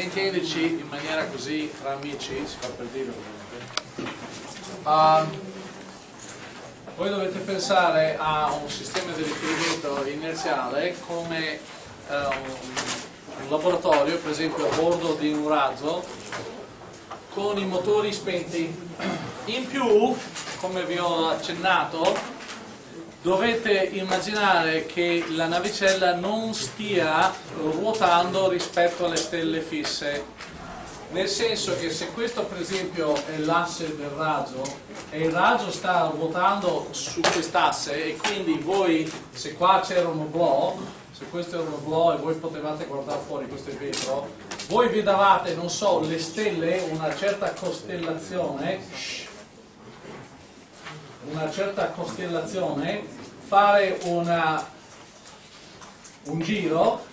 intendici in maniera così tra amici, si fa per dire ovviamente. Um, voi dovete pensare a un sistema di riferimento inerziale come uh, un laboratorio, per esempio a bordo di un razzo, con i motori spenti. In più, come vi ho accennato, dovete immaginare che la navicella non stia ruotando rispetto alle stelle fisse. Nel senso che se questo per esempio è l'asse del raggio e il raggio sta ruotando su quest'asse e quindi voi se qua c'era un oblò se questo era un oblò e voi potevate guardare fuori questo è vetro voi vi davate non so le stelle una certa costellazione una certa costellazione, fare una, un giro,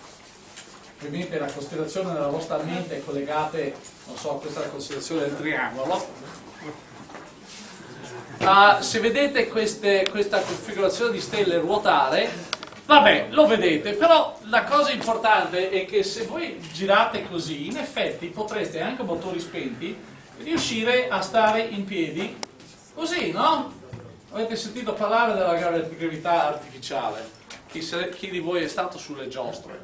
ovviamente la costellazione della vostra mente è collegata, non so, questa è la costellazione del triangolo. Uh, se vedete queste, questa configurazione di stelle ruotare, vabbè, lo vedete, però la cosa importante è che se voi girate così, in effetti potreste anche motori spenti riuscire a stare in piedi così, no? Avete sentito parlare della gravità artificiale? Chi, se, chi di voi è stato sulle giostre?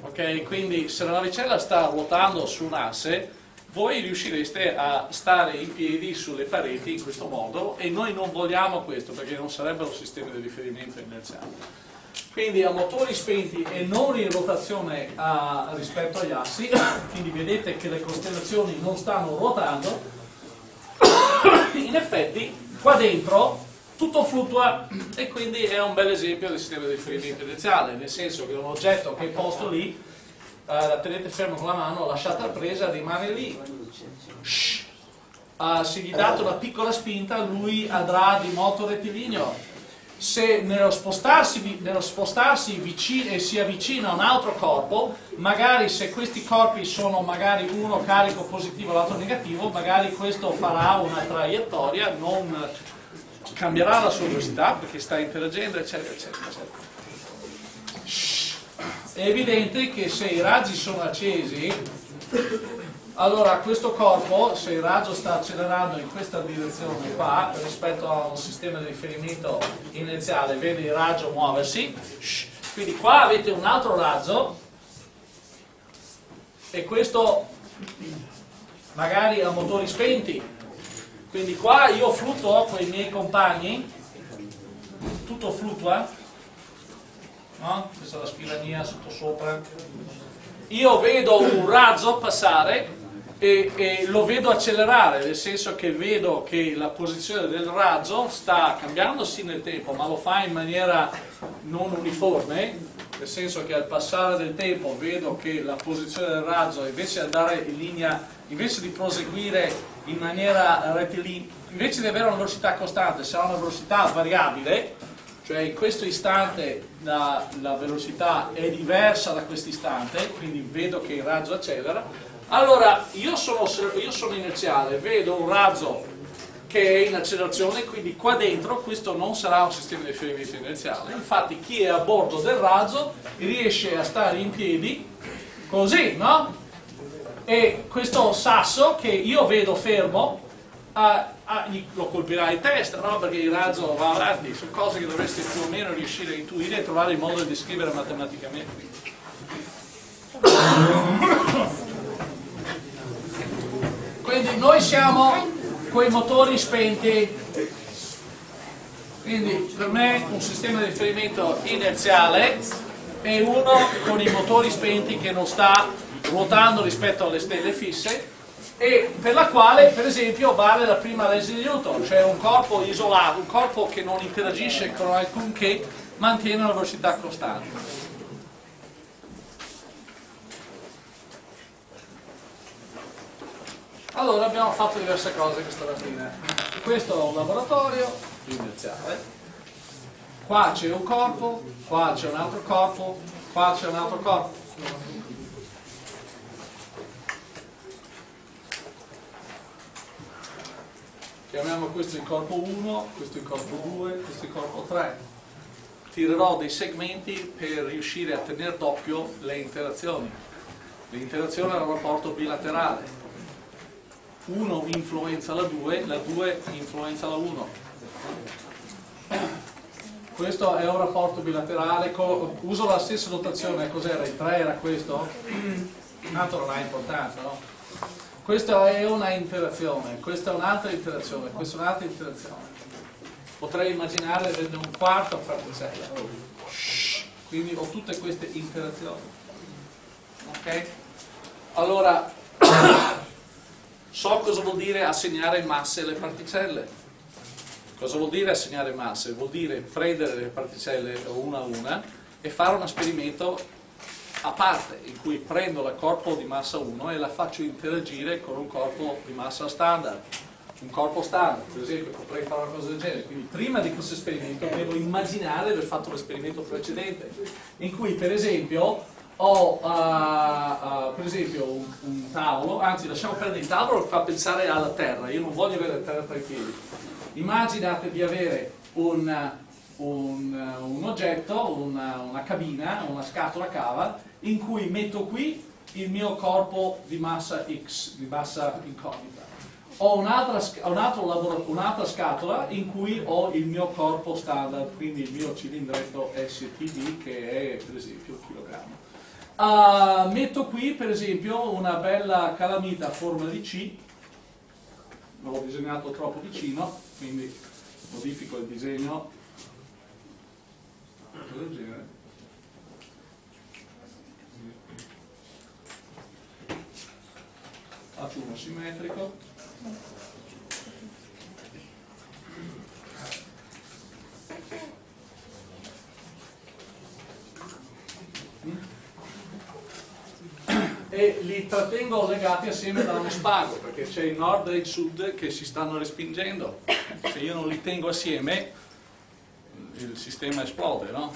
Ok, quindi se la navicella sta ruotando su un asse, voi riuscireste a stare in piedi sulle pareti in questo modo e noi non vogliamo questo perché non sarebbero sistemi di riferimento inerziali. Quindi a motori spenti e non in rotazione a, rispetto agli assi, quindi vedete che le costellazioni non stanno ruotando, in effetti Qua dentro tutto fluttua e quindi è un bel esempio del sistema di riferimento inerziale, nel senso che un oggetto che è posto lì, eh, la tenete fermo con la mano, lasciata presa, rimane lì. Shhh. Uh, se gli date una piccola spinta lui andrà di moto rettilineo se nello spostarsi, nello spostarsi vicino, e si avvicina a un altro corpo, magari se questi corpi sono magari uno carico positivo e l'altro negativo, magari questo farà una traiettoria, non cambierà la sua velocità perché sta interagendo, eccetera, eccetera, eccetera. È evidente che se i raggi sono accesi, allora, questo corpo, se il raggio sta accelerando in questa direzione qua, rispetto a un sistema di riferimento inerziale, vede il raggio muoversi, quindi qua avete un altro raggio, e questo magari ha motori spenti, quindi qua io fluttuo con i miei compagni, tutto fluttua, no? questa è la spirania sotto sopra, io vedo un razzo passare e, e, lo vedo accelerare, nel senso che vedo che la posizione del razzo sta cambiando sì nel tempo, ma lo fa in maniera non uniforme, nel senso che al passare del tempo vedo che la posizione del razzo invece di andare in linea, invece di proseguire in maniera rettilinea, invece di avere una velocità costante, sarà una velocità variabile, cioè in questo istante la, la velocità è diversa da questo istante, quindi vedo che il razzo accelera, allora, io sono, io sono inerziale, vedo un razzo che è in accelerazione, quindi qua dentro questo non sarà un sistema di riferimento inerziale. Infatti chi è a bordo del razzo riesce a stare in piedi così, no? E questo sasso che io vedo fermo a, a, lo colpirà in testa, no? Perché il razzo va avanti, sono cose che dovreste più o meno riuscire a intuire e trovare il modo di descrivere matematicamente. Quindi noi siamo con i motori spenti, quindi per me un sistema di riferimento inerziale è uno con i motori spenti che non sta ruotando rispetto alle stelle fisse e per la quale per esempio vale la prima legge di Newton, cioè un corpo isolato, un corpo che non interagisce con alcunché mantiene una velocità costante. Allora abbiamo fatto diverse cose questa mattina. Questo è un laboratorio inerziale, qua c'è un corpo, qua c'è un altro corpo, qua c'è un altro corpo. Chiamiamo questo il corpo 1, questo il corpo 2, questo il corpo 3. Tirerò dei segmenti per riuscire a tenere d'occhio le interazioni L'interazione è un rapporto bilaterale. 1 influenza la 2, la 2 influenza la 1. Questo è un rapporto bilaterale, uso la stessa notazione, cos'era? Il 3 era questo? Tanto non ha importanza, no? Questa è una interazione, questa è un'altra interazione, questa è un'altra interazione. Potrei immaginare averne un quarto frattecella. Quindi ho tutte queste interazioni. Ok? Allora, so cosa vuol dire assegnare masse alle particelle. Cosa vuol dire assegnare masse? Vuol dire prendere le particelle una a una e fare un esperimento a parte in cui prendo la corpo di massa 1 e la faccio interagire con un corpo di massa standard un corpo standard, per esempio potrei fare una cosa del genere, quindi prima di questo esperimento devo immaginare di aver fatto l'esperimento precedente, in cui per esempio ho uh, uh, per esempio un, un, tavolo, anzi lasciamo perdere il tavolo fa pensare alla terra, io non voglio avere la terra tra i piedi. Immaginate di avere un, un, un oggetto, una, una cabina, una scatola cava, in cui metto qui il mio corpo di massa X, di massa incognita. Ho un'altra un un scatola in cui ho il mio corpo standard, quindi il mio cilindretto STD che è per esempio un chilogrammo. Uh, metto qui per esempio una bella calamita a forma di C, l'ho disegnato troppo vicino, quindi modifico il disegno. Faccio uno simmetrico. e li trattengo legati assieme da uno spago perché c'è il nord e il sud che si stanno respingendo se io non li tengo assieme il sistema esplode no?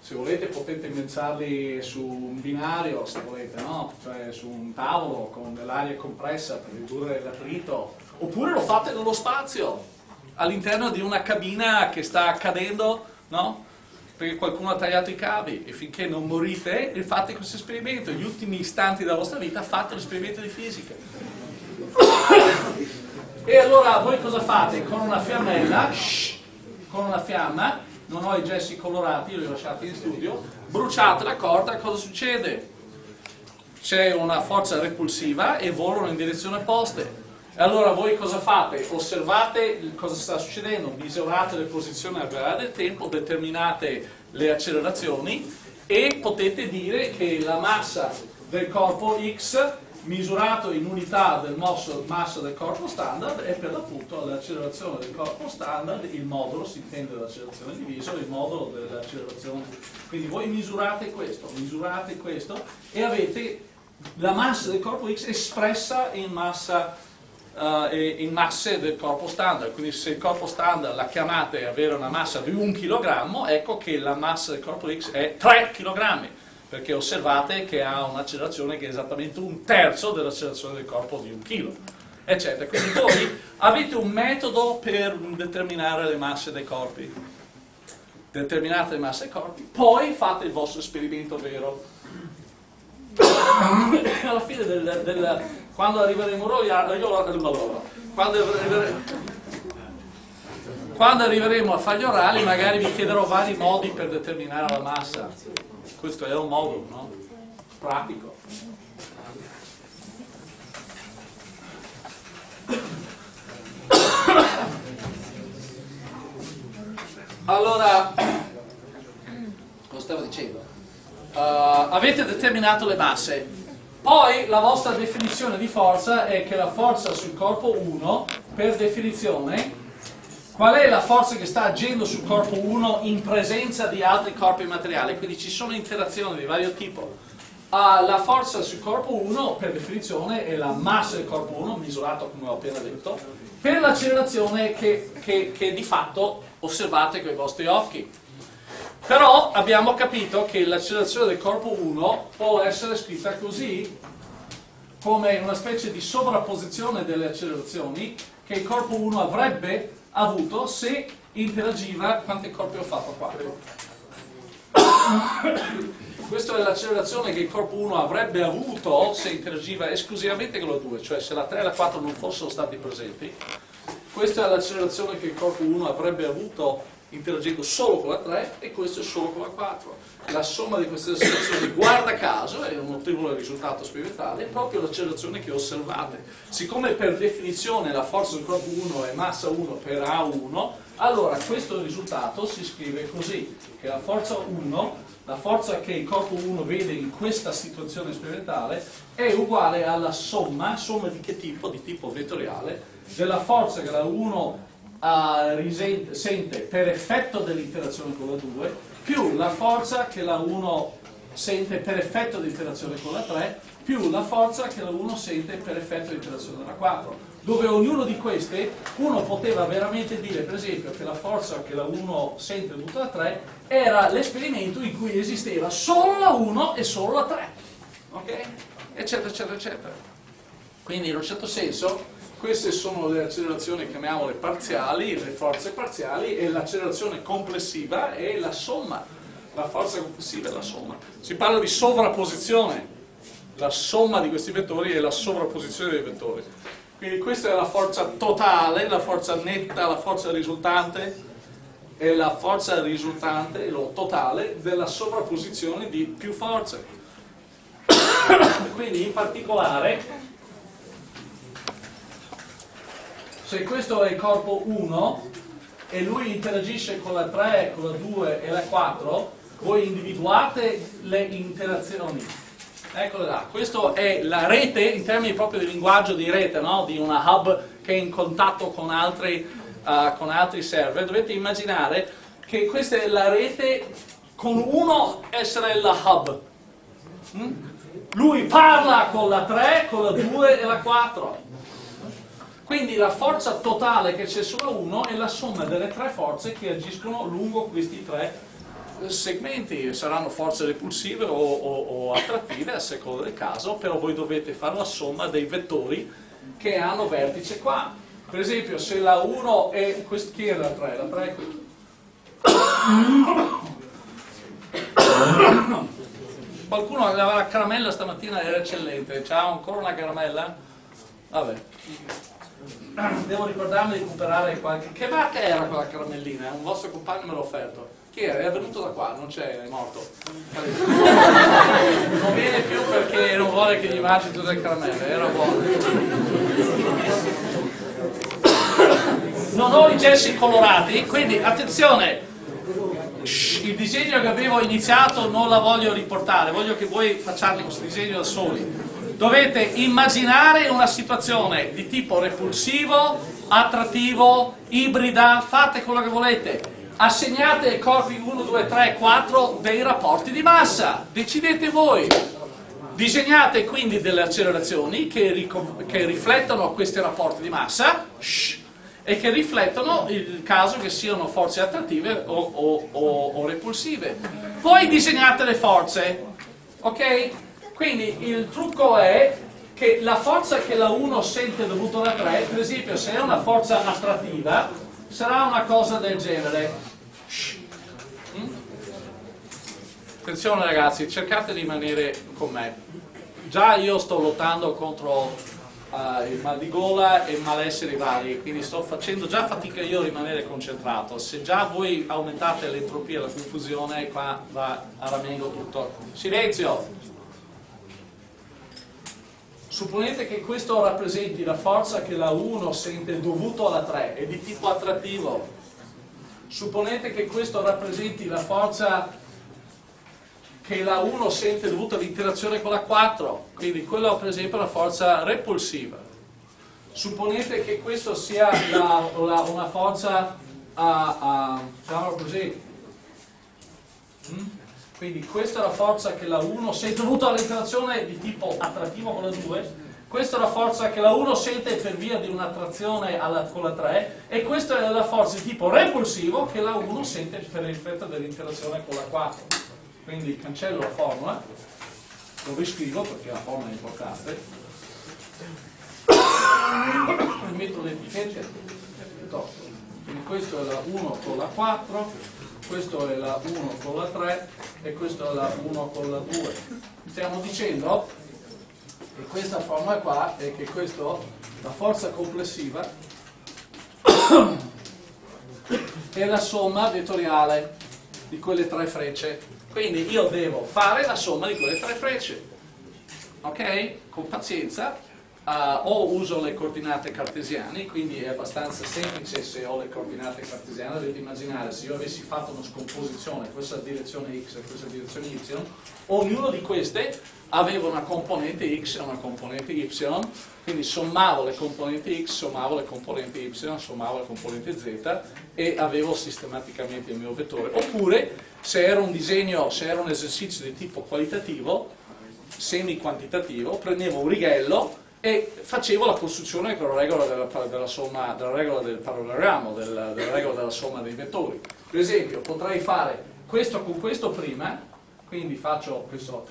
se volete potete inventarli su un binario se volete no? cioè su un tavolo con dell'aria compressa per ridurre l'attrito oppure lo fate nello spazio all'interno di una cabina che sta cadendo no? perché qualcuno ha tagliato i cavi e finché non morite fate questo esperimento, gli ultimi istanti della vostra vita fate l'esperimento di fisica. E allora voi cosa fate? Con una fiammella, shh, con una fiamma, non ho i gessi colorati, li ho lasciati in studio, bruciate la corda, cosa succede? C'è una forza repulsiva e volano in direzione opposte. E allora voi cosa fate? Osservate cosa sta succedendo, misurate le posizioni al variare del tempo, determinate le accelerazioni e potete dire che la massa del corpo X misurato in unità del mosso, massa del corpo standard è per l'appunto l'accelerazione del corpo standard, il modulo, si intende l'accelerazione diviso, il modulo dell'accelerazione. Quindi voi misurate questo, misurate questo e avete la massa del corpo X espressa in massa uh, in masse del corpo standard, quindi se il corpo standard la chiamate avere una massa di 1 kg, ecco che la massa del corpo X è 3 kg, perché osservate che ha un'accelerazione che è esattamente un terzo dell'accelerazione del corpo di 1 kg, eccetera. Quindi voi avete un metodo per determinare le masse dei corpi, determinate le masse dei corpi, poi fate il vostro esperimento vero. Alla fine del, del quando arriveremo noi, io, quando, arrivere, quando arriveremo a fare gli orali magari vi chiederò vari modi per determinare la massa. Questo è un modo, no? Pratico. Allora, cosa stavo dicendo? Uh, avete determinato le masse, poi la vostra definizione di forza è che la forza sul corpo 1, per definizione, qual è la forza che sta agendo sul corpo 1 in presenza di altri corpi materiali? Quindi ci sono interazioni di vario tipo. Uh, la forza sul corpo 1, per definizione, è la massa del corpo 1, misurato come ho appena detto, per l'accelerazione che, che, che di fatto osservate con i vostri occhi. Però abbiamo capito che l'accelerazione del corpo 1 può essere scritta così, come una specie di sovrapposizione delle accelerazioni che il corpo 1 avrebbe avuto se interagiva, quanti corpi ho fatto? 4. questa è l'accelerazione che il corpo 1 avrebbe avuto se interagiva esclusivamente con la 2, cioè se la 3 e la 4 non fossero stati presenti. Questa è l'accelerazione che il corpo 1 avrebbe avuto interagendo solo con la 3 e questo solo con la 4. La somma di queste accelerazioni, guarda caso, è un notevole risultato sperimentale, è proprio l'accelerazione che osservate. Siccome per definizione la forza del corpo 1 è massa 1 per A1, allora questo risultato si scrive così, che la forza 1 la forza che il corpo 1 vede in questa situazione sperimentale è uguale alla somma, somma di che tipo? Di tipo vettoriale, della forza che la 1 risente, sente per effetto dell'interazione con la 2 più la forza che la 1 sente per effetto dell'interazione con la 3 più la forza che la 1 sente per effetto dell'interazione con la 4 dove ognuno di queste uno poteva veramente dire per esempio che la forza che la 1 sente dovuta alla 3 era l'esperimento in cui esisteva solo la 1 e solo la 3 ok? eccetera eccetera eccetera quindi in un certo senso queste sono le accelerazioni, chiamiamole parziali, le forze parziali e l'accelerazione complessiva è la somma, la forza complessiva è la somma. Si parla di sovrapposizione, la somma di questi vettori è la sovrapposizione dei vettori. Quindi questa è la forza totale, la forza netta, la forza risultante è la forza risultante, lo totale, della sovrapposizione di più forze. Quindi in particolare se questo è il corpo 1 e lui interagisce con la 3, con la 2 e la 4, voi individuate le interazioni. Eccole là, questa è la rete in termini proprio di linguaggio di rete, no? di una hub che è in contatto con altri, uh, con altri server. Dovete immaginare che questa è la rete con uno essere la hub. Mm? Lui parla con la 3, con la 2 e la 4 quindi la forza totale che c'è sulla 1 è la somma delle tre forze che agiscono lungo questi tre segmenti, saranno forze repulsive o, o, o attrattive a seconda del caso, però voi dovete fare la somma dei vettori che hanno vertice qua. Per esempio se la 1 è, chi è la 3? La 3 è qui. Qualcuno aveva la caramella stamattina, era eccellente, c'ha ancora una caramella? Vabbè devo ricordarmi di recuperare qualche... Che marca era quella caramellina? Un vostro compagno me l'ha offerto. Chi era? È venuto da qua, non c'è, è morto. Non viene più perché non vuole che gli mangi tutte le caramelle, era buono. Non ho i gessi colorati, quindi attenzione, il disegno che avevo iniziato non la voglio riportare, voglio che voi facciate questo disegno da soli dovete immaginare una situazione di tipo repulsivo, attrattivo, ibrida, fate quello che volete, assegnate ai corpi 1, 2, 3, 4 dei rapporti di massa, decidete voi. Disegnate quindi delle accelerazioni che, che riflettono questi rapporti di massa shh, e che riflettono il caso che siano forze attrattive o, o, o, o repulsive. Poi disegnate le forze, ok? Quindi il trucco è che la forza che la 1 sente dovuta alla 3, per esempio se è una forza attrattiva, sarà una cosa del genere. Mm? Attenzione ragazzi, cercate di rimanere con me. Già io sto lottando contro uh, il mal di gola e il malessere vari, quindi sto facendo già fatica io a rimanere concentrato. Se già voi aumentate l'entropia e la confusione, qua va a ramengo tutto. Silenzio! Supponete che questo rappresenti la forza che la 1 sente dovuto alla 3, è di tipo attrattivo. Supponete che questo rappresenti la forza che la 1 sente dovuta all'interazione con la 4, quindi quella per esempio è la forza repulsiva. Supponete che questo sia la, la, una forza, uh, uh, diciamo così, hmm? Quindi questa è la forza che la 1 sente, dovuta all'interazione di tipo attrattivo con la 2, questa è la forza che la 1 sente per via di un'attrazione con la 3 e questa è la forza di tipo repulsivo che la 1 sente per effetto dell'interazione con la 4. Quindi cancello la formula, lo riscrivo perché la formula è importante, metto le etichette. Piuttosto. questo è la 1 con la 4, questo è la 1 con la 3 e questo è la 1 con la 2. Stiamo dicendo che questa formula qua è che questo, la forza complessiva è la somma vettoriale di quelle tre frecce. Quindi io devo fare la somma di quelle tre frecce. Ok? Con pazienza, Uh, o uso le coordinate cartesiane, quindi è abbastanza semplice se ho le coordinate cartesiane, dovete immaginare se io avessi fatto una scomposizione, questa direzione x e questa direzione y, ognuno di queste aveva una componente x e una componente y, quindi sommavo le componenti x, sommavo le componenti y, sommavo le componenti z e avevo sistematicamente il mio vettore. Oppure se era un disegno, se era un esercizio di tipo qualitativo, semi-quantitativo, prendevo un righello e facevo la costruzione con la regola della, della, somma, della regola del parallelogrammo, della, della, regola della somma dei vettori. Per esempio, potrei fare questo con questo prima, quindi faccio questo...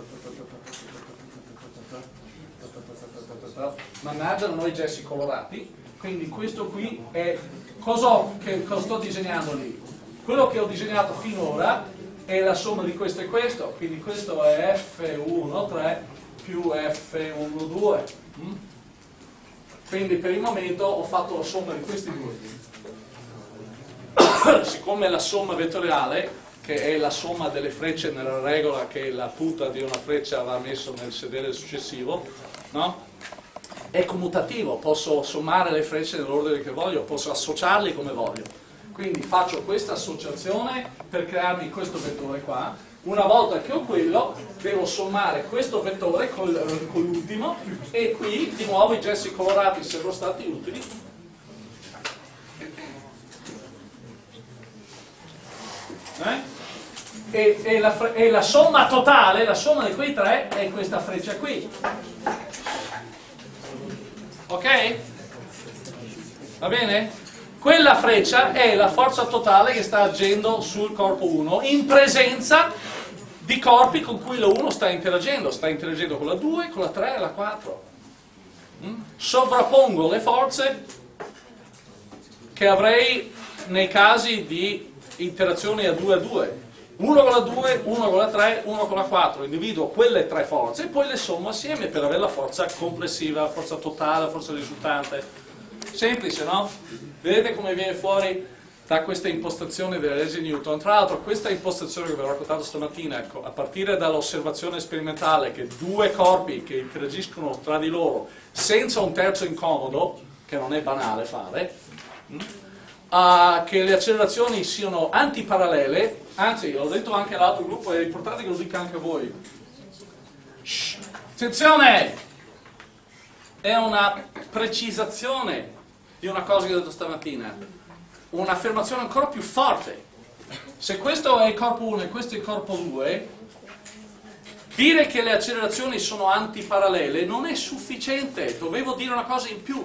Mannaggia, non ho i gessi colorati, quindi questo qui è... Cosa, che, cosa sto disegnando lì? Quello che ho disegnato finora è la somma di questo e questo, quindi questo è F1, più F1, Mm? Quindi per il momento ho fatto la somma di questi due. Siccome la somma vettoriale, che è la somma delle frecce nella regola che la punta di una freccia va messo nel sedere successivo, no? è commutativo, posso sommare le frecce nell'ordine che voglio, posso associarli come voglio. Quindi faccio questa associazione per crearmi questo vettore qua, una volta che ho quello, devo sommare questo vettore con l'ultimo e qui di nuovo i gessi colorati sono stati utili. Eh? E, e, la, e la somma totale, la somma di quei tre è questa freccia qui. Ok? Va bene? Quella freccia è la forza totale che sta agendo sul corpo 1 in presenza di corpi con cui la 1 sta interagendo, sta interagendo con la 2, con la 3 e la 4. Mm? Sovrappongo le forze che avrei nei casi di interazione a 2 a 2. Uno con la 2, uno con la 3, uno con la 4. Individuo quelle tre forze e poi le sommo assieme per avere la forza complessiva, la forza totale, la forza risultante. Semplice, no? Vedete come viene fuori da questa impostazione delle leggi Newton. Tra l'altro questa impostazione che vi ho raccontato stamattina, ecco, a partire dall'osservazione sperimentale che due corpi che interagiscono tra di loro senza un terzo incomodo, che non è banale fare, mh, uh, che le accelerazioni siano antiparallele, anzi l'ho detto anche all'altro gruppo, è importante che lo dica anche voi. Shh, attenzione! È una precisazione di una cosa che ho detto stamattina un'affermazione ancora più forte. Se questo è il corpo 1 e questo è il corpo 2, dire che le accelerazioni sono antiparallele non è sufficiente, dovevo dire una cosa in più.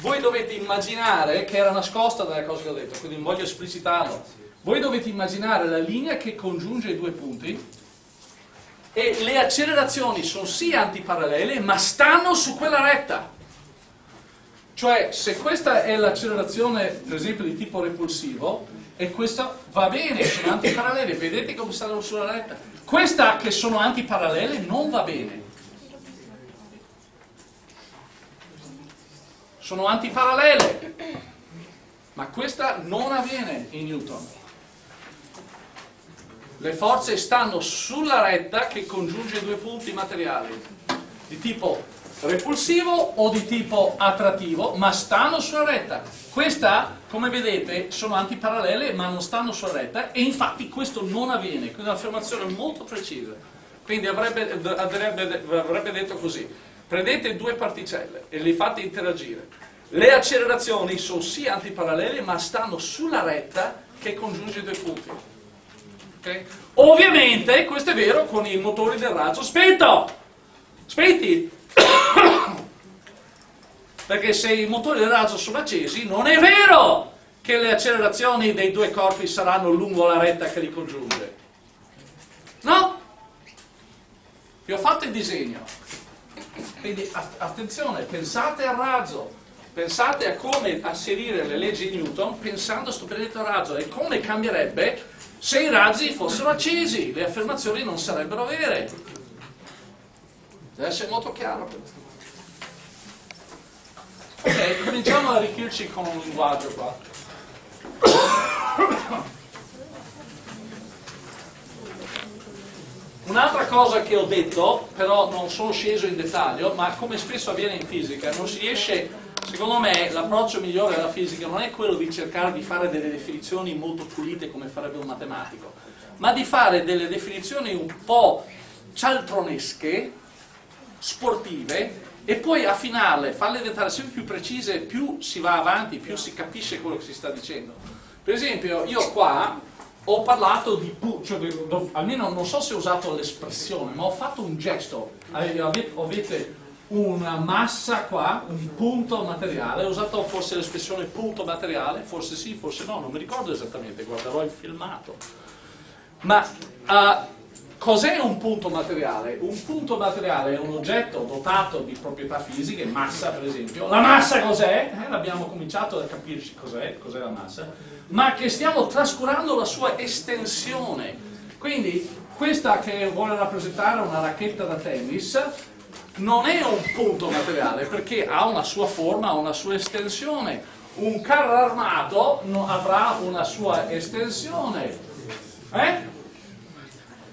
Voi dovete immaginare, che era nascosta dalle cose che ho detto, quindi voglio esplicitarlo, voi dovete immaginare la linea che congiunge i due punti e le accelerazioni sono sì antiparallele, ma stanno su quella retta. Cioè, se questa è l'accelerazione, per esempio, di tipo repulsivo, e questa va bene, sono antiparallele, vedete come stanno sulla retta. Questa che sono antiparallele non va bene. Sono antiparallele, ma questa non avviene in Newton. Le forze stanno sulla retta che congiunge due punti materiali, di tipo repulsivo o di tipo attrattivo, ma stanno sulla retta. Questa, come vedete, sono antiparallele, ma non stanno sulla retta, e infatti questo non avviene, quindi è un'affermazione molto precisa. Quindi avrebbe, avrebbe, avrebbe detto così, prendete due particelle e le fate interagire. Le accelerazioni sono sì antiparallele, ma stanno sulla retta che congiunge i due punti. Okay? Ovviamente, questo è vero con i motori del raggio spento. Spenti, perché se i motori del razzo sono accesi, non è vero che le accelerazioni dei due corpi saranno lungo la retta che li congiunge. No? Vi ho fatto il disegno. Quindi attenzione, pensate al razzo. Pensate a come asserire le leggi di Newton pensando a sto benedetto raggio e come cambierebbe se i razzi fossero accesi, le affermazioni non sarebbero vere. Deve essere molto chiaro questo. Ok, cominciamo ad arricchirci con un linguaggio qua. Un'altra cosa che ho detto, però non sono sceso in dettaglio, ma come spesso avviene in fisica, non si riesce, secondo me l'approccio migliore della fisica non è quello di cercare di fare delle definizioni molto pulite come farebbe un matematico, ma di fare delle definizioni un po' cialtronesche, sportive, e poi affinarle, farle diventare sempre più precise, più si va avanti, più si capisce quello che si sta dicendo. Per esempio, io qua ho parlato di, cioè, almeno non so se ho usato l'espressione, ma ho fatto un gesto, avete una massa qua, un punto materiale, ho usato forse l'espressione punto materiale, forse sì, forse no, non mi ricordo esattamente, guarderò il filmato. Ma uh, Cos'è un punto materiale? Un punto materiale è un oggetto dotato di proprietà fisiche, massa per esempio. La massa cos'è? Eh, abbiamo cominciato a capirci cos'è, cos'è la massa, ma che stiamo trascurando la sua estensione. Quindi questa che vuole rappresentare una racchetta da tennis non è un punto materiale perché ha una sua forma, ha una sua estensione. Un carro armato avrà una sua estensione. Eh?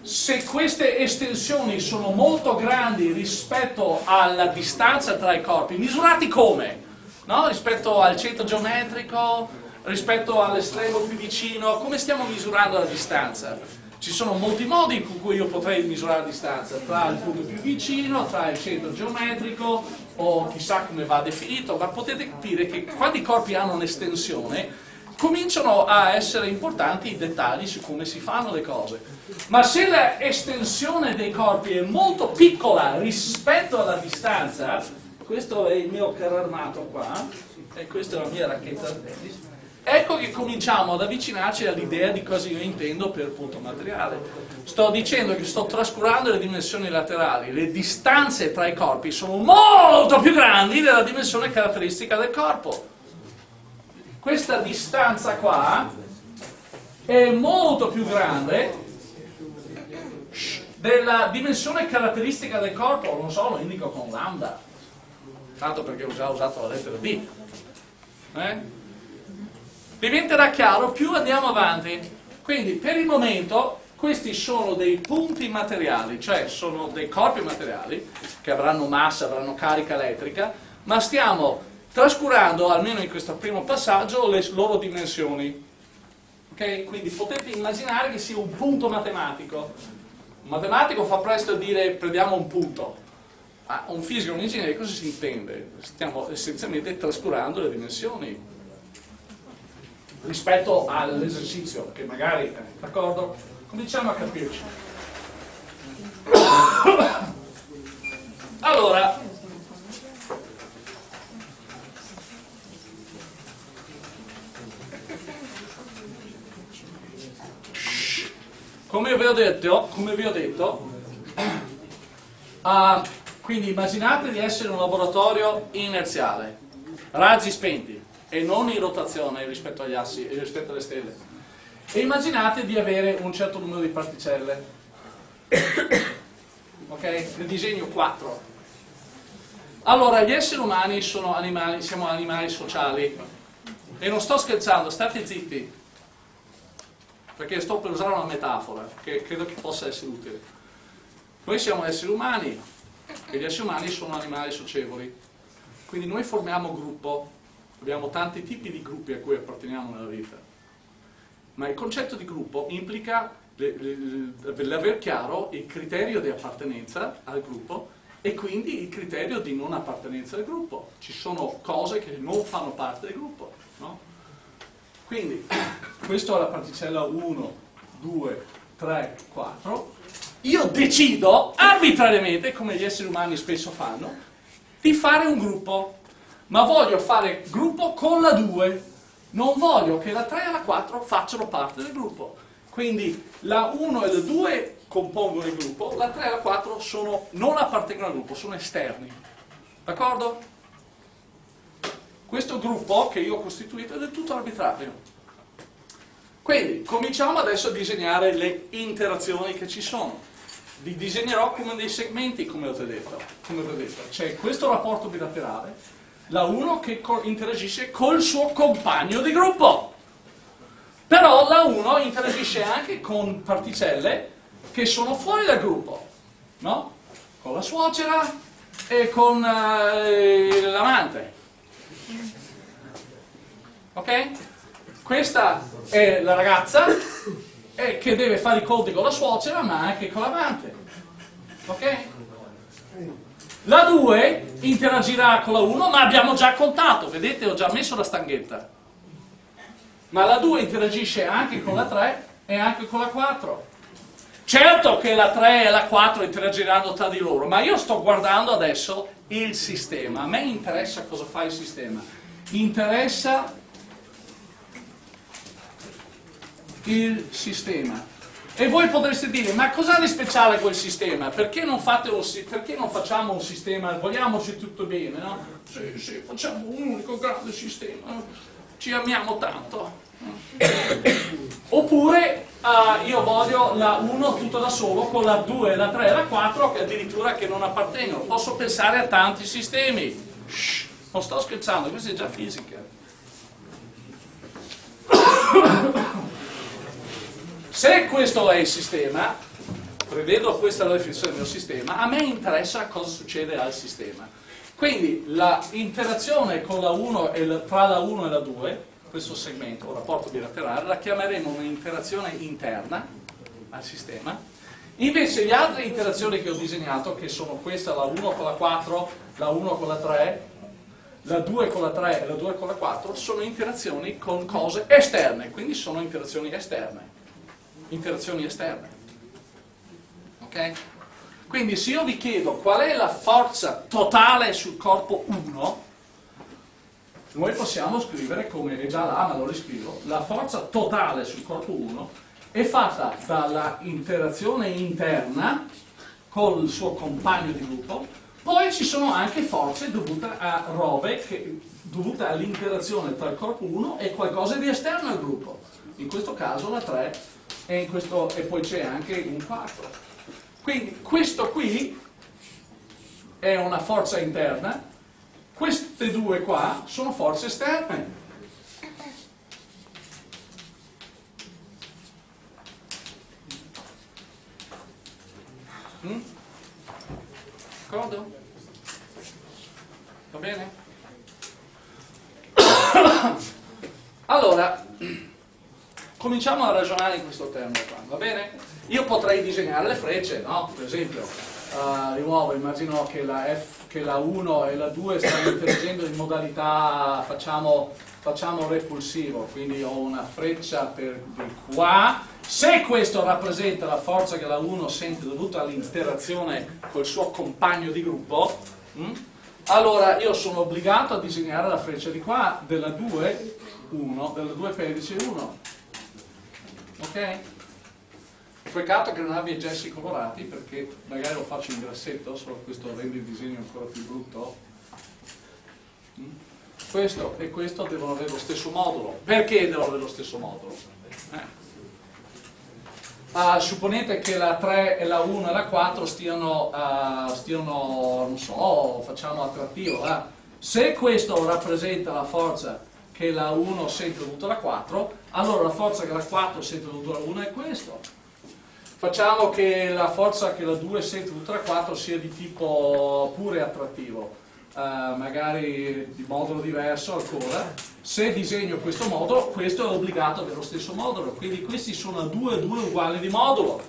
Se queste estensioni sono molto grandi rispetto alla distanza tra i corpi, misurati come? No? Rispetto al centro geometrico, rispetto all'estremo più vicino, come stiamo misurando la distanza? Ci sono molti modi con cui io potrei misurare la distanza, tra il punto più vicino, tra il centro geometrico, o chissà come va definito, ma potete capire che quando i corpi hanno un'estensione, cominciano a essere importanti i dettagli su come si fanno le cose. Ma se l'estensione dei corpi è molto piccola rispetto alla distanza, questo è il mio carro armato qua, e questa è la mia racchetta. Da ecco che cominciamo ad avvicinarci all'idea di cosa io intendo per punto materiale. Sto dicendo che sto trascurando le dimensioni laterali, le distanze tra i corpi sono molto più grandi della dimensione caratteristica del corpo. Questa distanza qua è molto più grande della dimensione caratteristica del corpo, non so, lo indico con lambda, tanto perché ho già usato la lettera D. Eh? Diventerà chiaro più andiamo avanti. Quindi per il momento questi sono dei punti materiali, cioè sono dei corpi materiali che avranno massa, avranno carica elettrica, ma stiamo trascurando, almeno in questo primo passaggio, le loro dimensioni. Okay? Quindi potete immaginare che sia un punto matematico. Un matematico fa presto a dire prendiamo un punto. Ma un fisico, un ingegnere, cosa si intende? Stiamo essenzialmente trascurando le dimensioni rispetto all'esercizio, che magari, eh, d'accordo? Cominciamo a capirci. Allora, Come vi ho detto, vi ho detto uh, quindi immaginate di essere un laboratorio inerziale, raggi spenti e non in rotazione rispetto agli assi e rispetto alle stelle. E immaginate di avere un certo numero di particelle. ok? Nel disegno 4. Allora, gli esseri umani sono animali, siamo animali sociali. E non sto scherzando, state zitti perché sto per usare una metafora che credo che possa essere utile. Noi siamo esseri umani e gli esseri umani sono animali socievoli, quindi noi formiamo gruppo, abbiamo tanti tipi di gruppi a cui apparteniamo nella vita, ma il concetto di gruppo implica l'aver chiaro il criterio di appartenenza al gruppo e quindi il criterio di non appartenenza al gruppo. Ci sono cose che non fanno parte del gruppo? Quindi, questa è la particella 1, 2, 3, 4. Io decido arbitrariamente, come gli esseri umani spesso fanno, di fare un gruppo. Ma voglio fare gruppo con la 2. Non voglio che la 3 e la 4 facciano parte del gruppo. Quindi la 1 e la 2 compongono il gruppo, la 3 e la 4 sono, non appartengono al gruppo, sono esterni. D'accordo? Questo gruppo che io ho costituito è del tutto arbitrario. Quindi cominciamo adesso a disegnare le interazioni che ci sono. Li disegnerò come dei segmenti, come ho detto. detto. C'è questo rapporto bilaterale, la 1 che interagisce col suo compagno di gruppo. Però la 1 interagisce anche con particelle che sono fuori dal gruppo, no? Con la suocera e con uh, l'amante. Ok? Questa è la ragazza eh, che deve fare i conti con la suocera ma anche con l'amante. Ok? La 2 interagirà con la 1 ma abbiamo già contato, vedete ho già messo la stanghetta. Ma la 2 interagisce anche con la 3 e anche con la 4. Certo che la 3 e la 4 interagiranno tra di loro, ma io sto guardando adesso il sistema. A me interessa cosa fa il sistema. Interessa il sistema. E voi potreste dire, ma cos'ha di speciale quel sistema? Perché non, un, perché non, facciamo un sistema, vogliamoci tutto bene, no? Sì, sì, facciamo un unico grande sistema, ci amiamo tanto. Oppure uh, io voglio la 1 tutto da solo con la 2, la 3 e la 4 che addirittura che non appartengono. Posso pensare a tanti sistemi. Shh, non sto scherzando, questa è già fisica. Se questo è il sistema, prevedo questa la definizione del sistema, a me interessa cosa succede al sistema. Quindi l'interazione tra la 1 e la 2, questo segmento, un rapporto bilaterale, la chiameremo un'interazione interna al sistema. Invece le altre interazioni che ho disegnato, che sono questa, la 1 con la 4, la 1 con la 3, la 2 con la 3 e la 2 con la 4, sono interazioni con cose esterne, quindi sono interazioni esterne interazioni esterne. Ok? Quindi se io vi chiedo qual è la forza totale sul corpo 1, noi possiamo scrivere, come è già là, ma lo riscrivo, la forza totale sul corpo 1 è fatta dalla interazione interna col suo compagno di gruppo, poi ci sono anche forze dovute a robe, che, dovute all'interazione tra il corpo 1 e qualcosa di esterno al gruppo. In questo caso la 3 e, questo, e poi c'è anche un 4. Quindi questo qui è una forza interna, queste due qua sono forze esterne. Mm? D'accordo? Va bene? allora, cominciamo a ragionare in questo termine qua, va bene? Io potrei disegnare le frecce, no? Per esempio, uh, di nuovo immagino che la, F, che la 1 e la 2 stanno interagendo in modalità, facciamo, facciamo repulsivo, quindi ho una freccia per di qua, se questo rappresenta la forza che la 1 sente dovuta all'interazione col suo compagno di gruppo, hm? allora io sono obbligato a disegnare la freccia di qua della 2, 1, della 2 pedice 1 ok? Peccato che non abbia i gessi colorati perché magari lo faccio in grassetto, solo questo rende il disegno ancora più brutto. Mm? Questo e questo devono avere lo stesso modulo. Perché devono avere lo stesso modulo? Eh. Uh, supponete che la 3 e la 1 e la 4 stiano, uh, stiano non so, facciamo attrattivo. Eh? Se questo rappresenta la forza che la 1 sente dovuta alla 4, allora la forza che la 4 sente dovuta alla 1 è questo. Facciamo che la forza che la 2 sente dovuta alla 4 sia di tipo pure attrattivo, uh, magari di modulo diverso ancora. Se disegno questo modulo, questo è obbligato ad avere lo stesso modulo, quindi questi sono due, due uguali di modulo.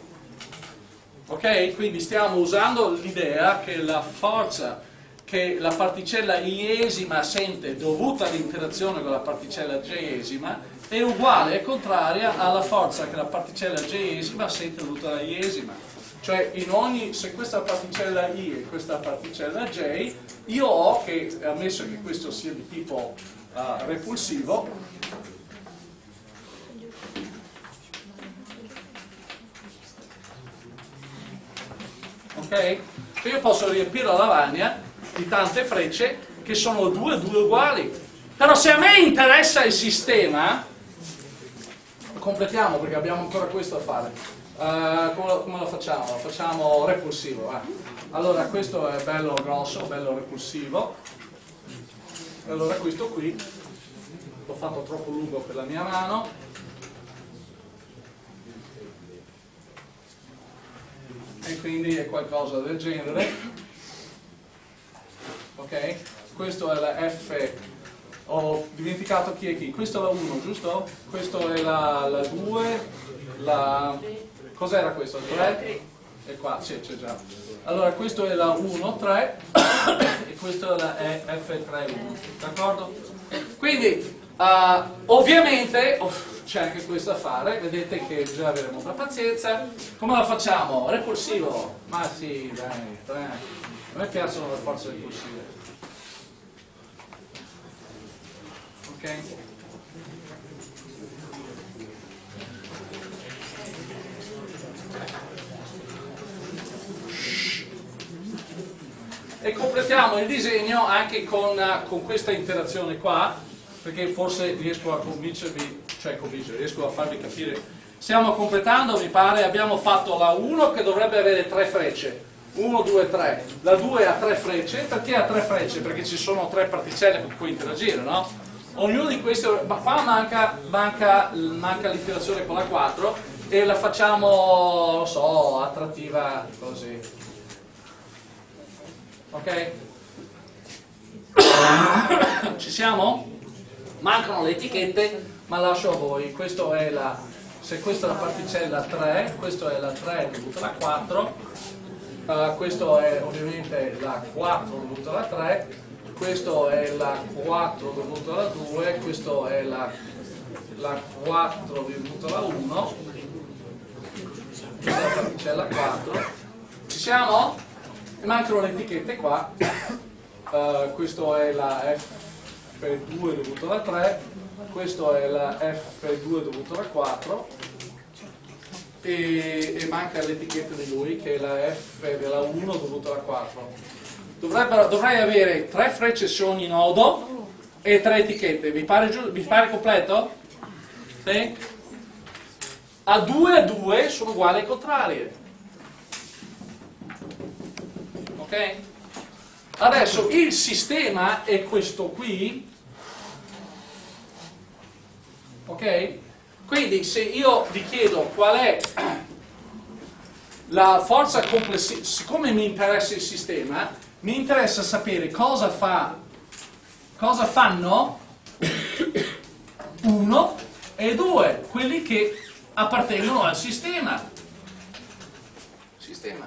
Ok? Quindi stiamo usando l'idea che la forza che la particella iesima sente dovuta all'interazione con la particella jesima è uguale, è contraria alla forza che la particella jesima sente dovuta alla iesima. Cioè in ogni, se questa particella i e questa particella j, io ho che, ammesso che questo sia di tipo uh, repulsivo, ok? Io posso riempire la lavagna di tante frecce che sono due, due uguali. Però se a me interessa il sistema, completiamo perché abbiamo ancora questo da fare. Uh, come, lo, come, lo, facciamo? Lo facciamo repulsivo. Eh. Allora questo è bello grosso, bello repulsivo. Allora questo qui l'ho fatto troppo lungo per la mia mano. E quindi è qualcosa del genere. Ok? Questo è la F ho dimenticato chi è chi, questo è la 1 giusto? questo è la, la 2 la... cos'era questo? 3? e qua, sì c'è già allora questo è la 1, 3 e questo è la F3, 1 d'accordo? quindi uh, ovviamente oh, c'è anche questo da fare vedete che bisogna avere molta pazienza come la facciamo? repulsivo ma sì dai, dai. A me piacciono le forze repulsive ok? E completiamo il disegno anche con, con questa interazione qua, perché forse riesco a convincervi, cioè convincere, riesco a farvi capire. Stiamo completando, mi pare, abbiamo fatto la 1 che dovrebbe avere tre frecce, 1, 2, 3, la 2 ha tre frecce, perché ha tre frecce? Perché ci sono tre particelle con cui interagire, no? ognuno di questi, ma qua manca, manca, manca l'interazione con la 4 e la facciamo, non so, attrattiva così. Ok? Ci siamo? Mancano le etichette, ma lascio a voi. Questo è la, se questa è la particella 3, questo è la 3 dovuta alla 4, uh, questo è ovviamente la 4 dovuta alla 3, questo è la 4 dovuto alla 2, questo è la, la 4 dovuto alla 1, questa è la particella 4. Ci siamo? Mancano le etichette qua. Uh, questo è la F2 dovuto alla 3, questo è la F2 dovuto alla 4 e, e manca l'etichetta di lui che è la F della 1 dovuto alla 4 dovrei avere tre frecce su ogni nodo e tre etichette. Vi pare, vi pare completo? Sì? A 2 a 2 sono uguali e contrarie. Ok? Adesso il sistema è questo qui. Ok? Quindi se io vi chiedo qual è la forza complessiva, siccome mi interessa il sistema, mi interessa sapere cosa, fa, cosa fanno uno e due, quelli che appartengono al sistema. sistema.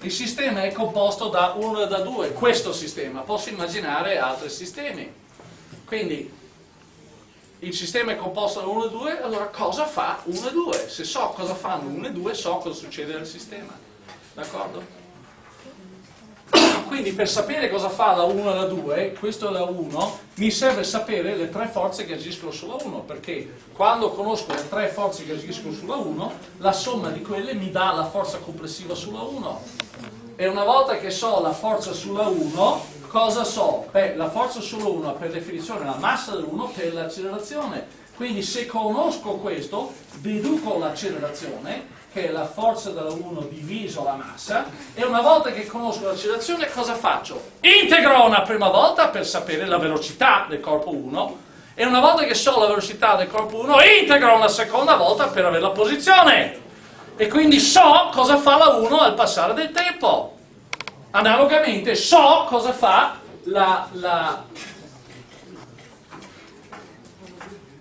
Il sistema è composto da uno e da due, questo sistema, posso immaginare altri sistemi. Quindi il sistema è composto da 1 e 2, allora cosa fa 1 e 2? Se so cosa fanno 1 e 2, so cosa succede nel sistema. D'accordo? quindi per sapere cosa fa la 1 e la 2, questo è la 1, mi serve sapere le tre forze che agiscono sulla 1, perché quando conosco le tre forze che agiscono sulla 1, la somma di quelle mi dà la forza complessiva sulla 1. E una volta che so la forza sulla 1, cosa so? Beh, la forza sulla 1 per definizione è la massa dell'1 per l'accelerazione. Quindi se conosco questo, deduco l'accelerazione che è la forza della 1 diviso la massa, e una volta che conosco l'accelerazione cosa faccio? Integro una prima volta per sapere la velocità del corpo 1, e una volta che so la velocità del corpo 1, integro una seconda volta per avere la posizione. E quindi so cosa fa la 1 al passare del tempo. Analogamente so cosa fa la, la,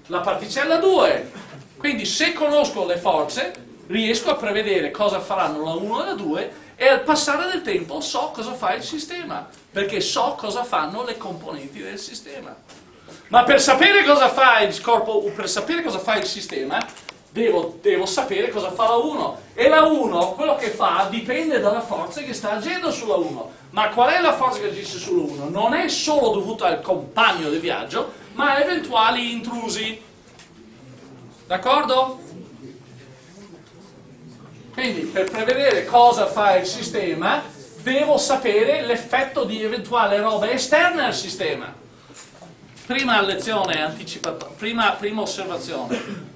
la particella 2. Quindi se conosco le forze, riesco a prevedere cosa faranno la 1 e la 2 e al passare del tempo so cosa fa il sistema, perché so cosa fanno le componenti del sistema. Ma per sapere cosa fa il corpo, per sapere cosa fa il sistema, devo, devo sapere cosa fa la 1. E la 1, quello che fa, dipende dalla forza che sta agendo sulla 1. Ma qual è la forza che agisce sulla 1? Non è solo dovuta al compagno di viaggio, ma a eventuali intrusi. D'accordo? Quindi per prevedere cosa fa il sistema devo sapere l'effetto di eventuale roba esterna al sistema. prima lezione anticipata, prima, prima osservazione.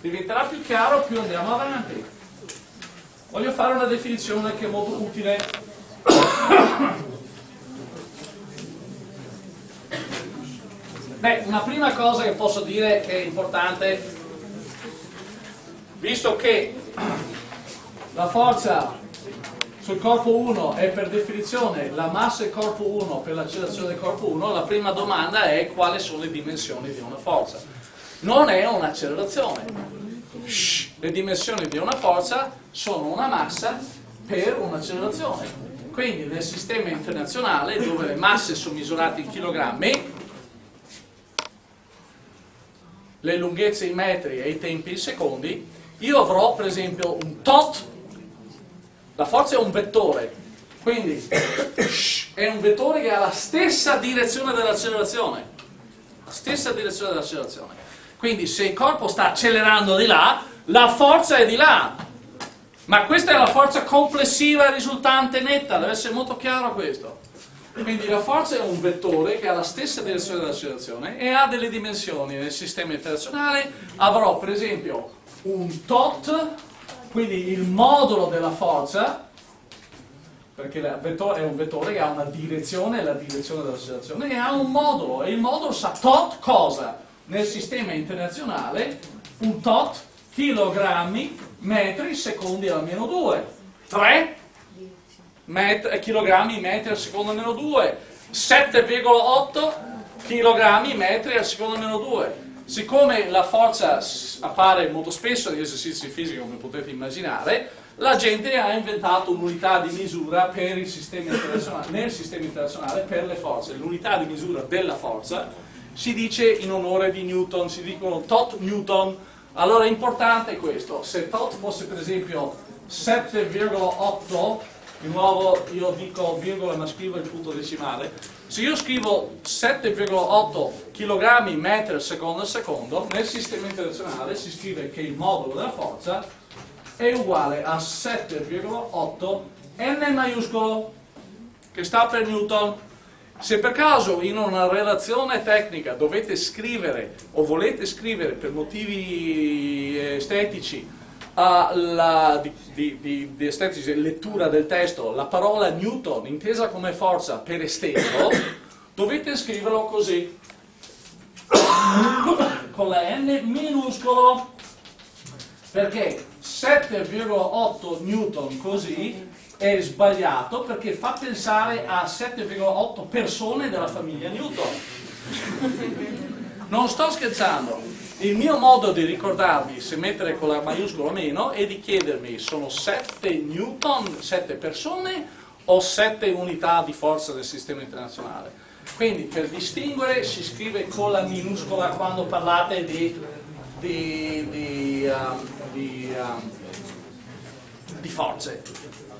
Diventerà più chiaro più andiamo avanti. Voglio fare una definizione che è molto utile. Beh, una prima cosa che posso dire che è importante, visto che la forza sul corpo 1 è per definizione la massa del corpo 1 per l'accelerazione del corpo 1, la prima domanda è quali sono le dimensioni di una forza. Non è un'accelerazione. Le dimensioni di una forza sono una massa per un'accelerazione. Quindi nel sistema internazionale, dove le masse sono misurate in chilogrammi, le lunghezze in metri e i tempi in secondi, io avrò per esempio un tot la forza è un vettore, quindi è un vettore che ha la stessa direzione dell'accelerazione. La stessa direzione dell'accelerazione. Quindi se il corpo sta accelerando di là, la forza è di là. Ma questa è la forza complessiva risultante netta, deve essere molto chiaro questo. Quindi la forza è un vettore che ha la stessa direzione dell'accelerazione e ha delle dimensioni. Nel sistema internazionale avrò per esempio un tot quindi il modulo della forza, perché è un vettore che ha una direzione, la direzione dell'accelerazione, e ha un modulo, e il modulo sa tot cosa? Nel sistema internazionale un tot chilogrammi metri secondi alla meno 2. 3 met chilogrammi metri al secondo meno 2. 7,8 chilogrammi metri al secondo meno 2 siccome la forza appare molto spesso negli esercizi fisici, come potete immaginare, la gente ha inventato un'unità di misura sistema nel sistema internazionale per le forze. L'unità di misura della forza si dice in onore di Newton, si dicono tot Newton. Allora è importante questo, se tot fosse per esempio 7,8, di nuovo io dico virgola ma scrivo il punto decimale, se io scrivo 7,8 kg metri al secondo al secondo, nel sistema internazionale si scrive che il modulo della forza è uguale a 7,8 n maiuscolo, che sta per Newton. Se per caso in una relazione tecnica dovete scrivere o volete scrivere per motivi estetici la, di, di, di, di estetica, lettura del testo, la parola Newton intesa come forza per esteso, dovete scriverlo così, con la N minuscolo, perché 7,8 Newton così è sbagliato perché fa pensare a 7,8 persone della famiglia Newton. Non sto scherzando. Il mio modo di ricordarmi se mettere con la maiuscola o meno è di chiedermi sono 7 newton, 7 persone o 7 unità di forza del sistema internazionale. Quindi per distinguere si scrive con la minuscola quando parlate di, di, di, um, di, um, di forze.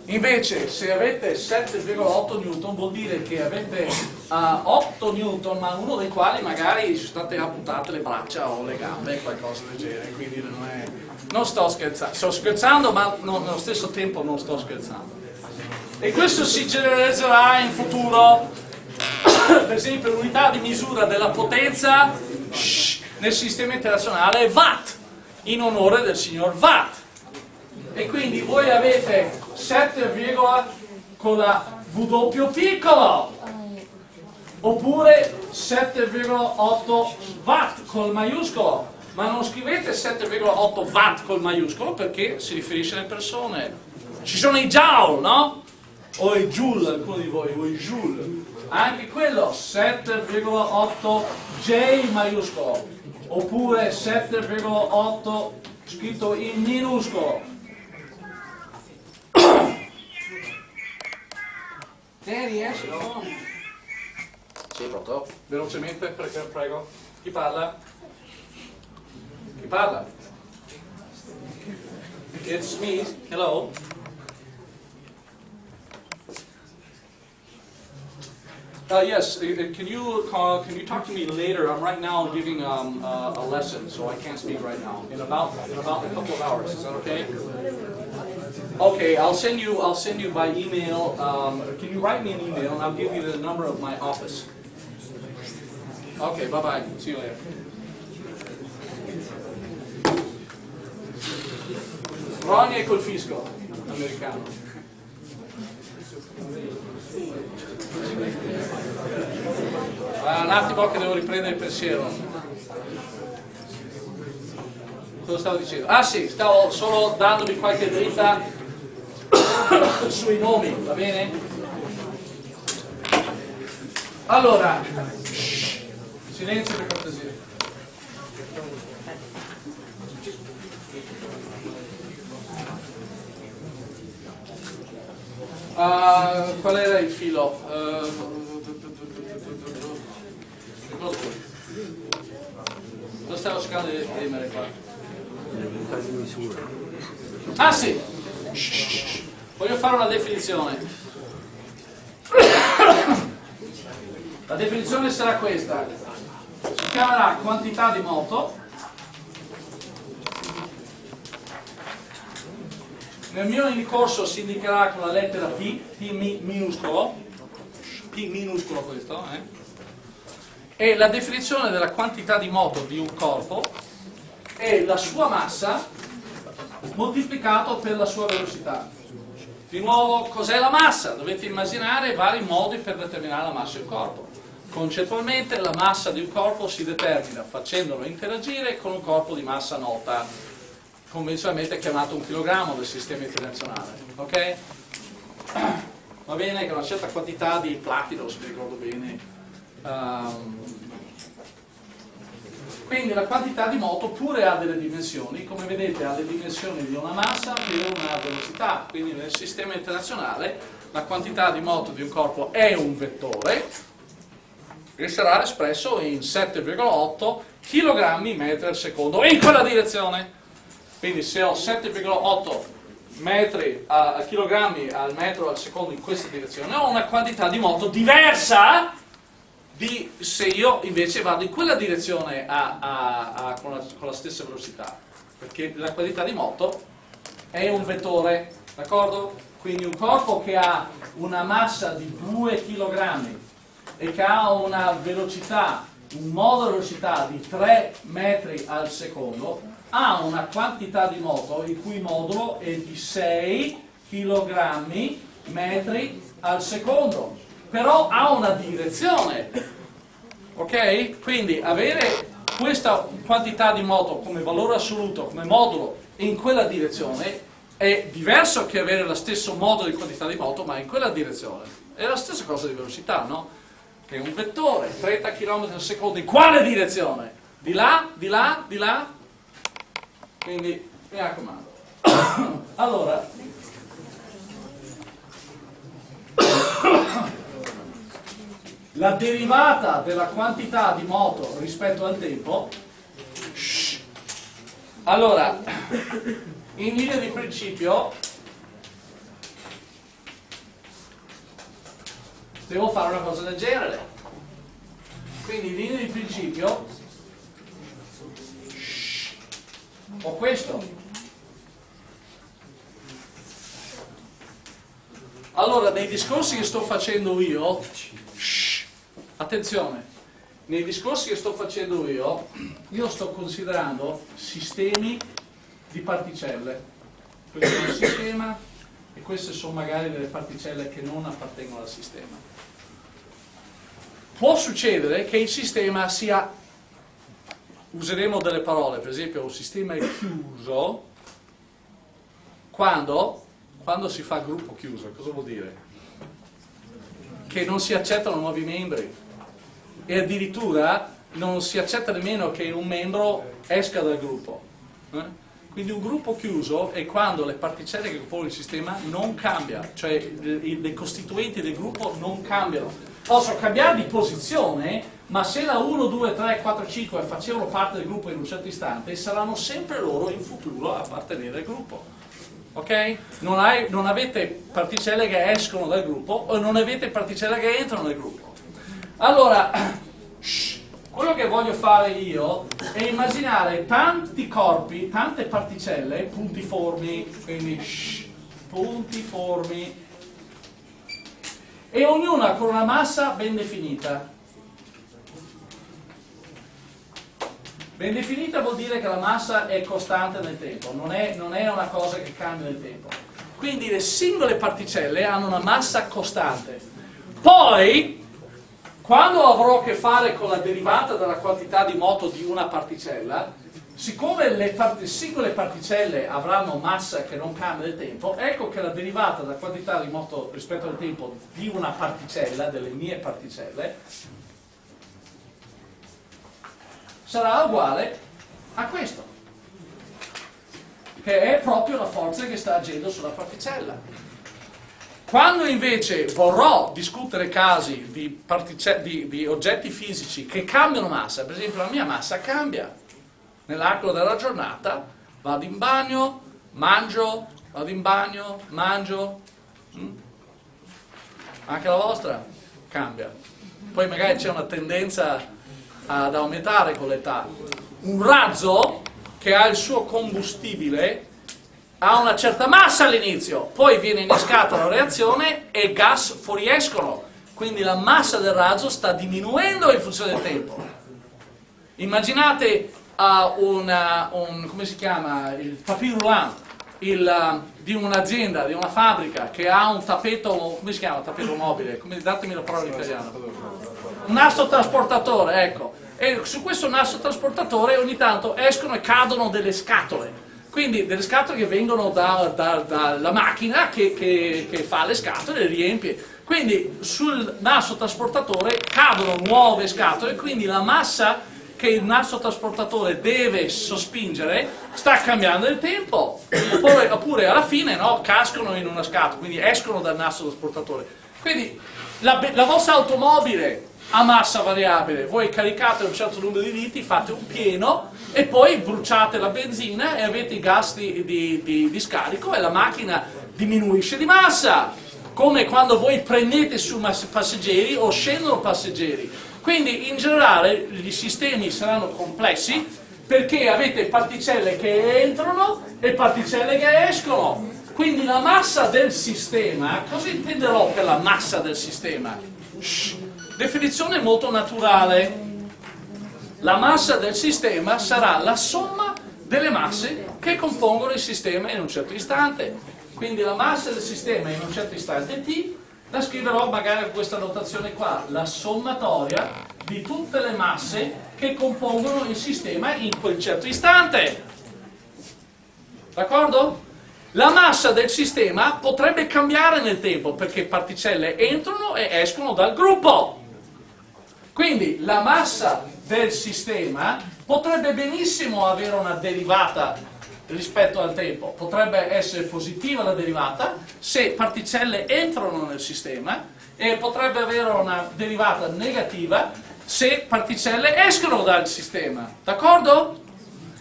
Invece se avete 7,8 newton vuol dire che avete uh, 8 newton, ma uno dei quali magari sono state amputate le braccia o le gambe, qualcosa del genere, quindi non, è, non sto scherzando, sto scherzando ma no, nello stesso tempo non sto scherzando. E questo si generalizzerà in futuro, per esempio l'unità di misura della potenza shh, nel sistema internazionale è watt, in onore del signor Watt. E quindi voi avete 7, con la W piccolo oppure 7,8 watt col maiuscolo. Ma non scrivete 7,8 watt col maiuscolo perché si riferisce alle persone. Ci sono i joule no? o i joule alcuni di voi o i joule. Anche quello 7,8 J maiuscolo oppure 7,8 scritto in minuscolo Danny, esci, no? Sì, pronto? Velocemente, prego. Chi parla? Chi parla? It's me. Hello. Uh, yes, uh, uh, can you call, can you talk to me later? I'm right now giving um, uh, a lesson, so I can't speak right now. In about in about a couple of hours, is that okay? Okay, I'll send you. I'll send you by email. Um, can you write me an email, and I'll give you the number of my office. Ok, bye bye, see you later. Ronnie fisco americano. Ah, un attimo che devo riprendere il pensiero. Cosa stavo dicendo? Ah sì, stavo solo dandovi qualche dritta sui nomi, va bene? Allora, silenzio per cortesia. Uh, qual era il filo? Uh, Lo stavo cercando di esprimere qua. Ah sì! Voglio fare una definizione. La definizione sarà questa. Si chiamerà quantità di moto. Nel mio corso si indicherà con la lettera P, P minuscolo, P minuscolo questo, eh? e la definizione della quantità di moto di un corpo è la sua massa moltiplicato per la sua velocità. Di nuovo, cos'è la massa? Dovete immaginare vari modi per determinare la massa di un corpo. Concettualmente la massa di un corpo si determina facendolo interagire con un corpo di massa nota, convenzionalmente chiamato un chilogrammo del sistema internazionale. Ok? Va bene che una certa quantità di platino, se mi ricordo bene, um, quindi la quantità di moto pure ha delle dimensioni, come vedete ha le dimensioni di una massa più una velocità, quindi nel sistema internazionale la quantità di moto di un corpo è un vettore e sarà espresso in 7,8 kg metri al secondo in quella direzione. Quindi se ho 7,8 metri a, chilogrammi al metro al secondo in questa direzione ho una quantità di moto diversa di se io invece vado in quella direzione a, a, a, con, la, con, la, stessa velocità, perché la qualità di moto è un vettore, d'accordo? Quindi un corpo che ha una massa di 2 kg e che ha una velocità, un modo velocità di 3 metri al secondo, ha una quantità di moto il cui modulo è di 6 kg metri al secondo però ha una direzione. Ok? Quindi avere questa quantità di moto come valore assoluto, come modulo in quella direzione è diverso che avere lo stesso modulo di quantità di moto ma in quella direzione. È la stessa cosa di velocità, no? Che è un vettore, 30 km al secondo, in quale direzione? Di là, di là, di là? Quindi mi raccomando. allora, la derivata della quantità di moto rispetto al tempo. Allora in linea di principio devo fare una cosa del genere. Quindi in linea di principio ho questo allora nei discorsi che sto facendo io Attenzione, nei discorsi che sto facendo io, io sto considerando sistemi di particelle. Questo è un sistema e queste sono magari delle particelle che non appartengono al sistema. Può succedere che il sistema sia, useremo delle parole, per esempio un sistema è chiuso quando, quando si fa gruppo chiuso, cosa vuol dire? Che non si accettano nuovi membri e addirittura non si accetta nemmeno che un membro esca dal gruppo. Eh? Quindi un gruppo chiuso è quando le particelle che compongono il sistema non cambiano, cioè le costituenti del gruppo non cambiano. Possono cambiare di posizione, ma se la 1, 2, 3, 4, 5 facevano parte del gruppo in un certo istante, saranno sempre loro in futuro a appartenere al gruppo. Ok? Non, hai, non avete particelle che escono dal gruppo o non avete particelle che entrano nel gruppo. Allora, quello che voglio fare io è immaginare tanti corpi, tante particelle puntiformi, quindi puntiformi, e ognuna con una massa ben definita. Ben definita vuol dire che la massa è costante nel tempo, non è, non è una cosa che cambia nel tempo. Quindi le singole particelle hanno una massa costante. Poi, quando avrò a che fare con la derivata della quantità di moto di una particella, siccome le part singole particelle avranno massa che non cambia nel tempo, ecco che la derivata della quantità di moto rispetto al tempo di una particella, delle mie particelle, sarà uguale a questo, che è proprio la forza che sta agendo sulla particella. Quando invece vorrò discutere casi di, di, di oggetti fisici che cambiano massa, per esempio la mia massa cambia, nell'arco della giornata vado in bagno, mangio, vado in bagno, mangio, mm? anche la vostra cambia. Poi magari c'è una tendenza ad aumentare con l'età. Un razzo che ha il suo combustibile ha una certa massa all'inizio, poi viene innescata la reazione e gas fuoriescono, quindi la massa del razzo sta diminuendo in funzione del tempo. Immaginate uh, una, un, come si chiama, il papier roulant il, uh, di un'azienda, di una fabbrica che ha un tappeto, come si chiama, tappeto mobile, come, datemi la parola in italiano, un nastro trasportatore, ecco, e su questo nastro trasportatore ogni tanto escono e cadono delle scatole, quindi delle scatole che vengono dalla da, da macchina che, che, che, fa le scatole e le riempie. Quindi sul nastro trasportatore cadono nuove scatole, quindi la massa che il nastro trasportatore deve sospingere sta cambiando il tempo, oppure, oppure alla fine no, cascano in una scatola, quindi escono dal nastro trasportatore. Quindi la, la vostra automobile a massa variabile, voi caricate un certo numero di litri, fate un pieno e poi bruciate la benzina e avete i gas di, di, di, di scarico e la macchina diminuisce di massa, come quando voi prendete su passeggeri o scendono passeggeri. Quindi in generale i sistemi saranno complessi perché avete particelle che entrano e particelle che escono. Quindi la massa del sistema, cosa intenderò per la massa del sistema? Shh Definizione molto naturale. La massa del sistema sarà la somma delle masse che compongono il sistema in un certo istante. Quindi la massa del sistema in un certo istante t la scriverò magari con questa notazione qua, la sommatoria di tutte le masse che compongono il sistema in quel certo istante. D'accordo? La massa del sistema potrebbe cambiare nel tempo perché particelle entrano e escono dal gruppo. Quindi la massa del sistema potrebbe benissimo avere una derivata rispetto al tempo, potrebbe essere positiva la derivata se particelle entrano nel sistema e potrebbe avere una derivata negativa se particelle escono dal sistema, d'accordo?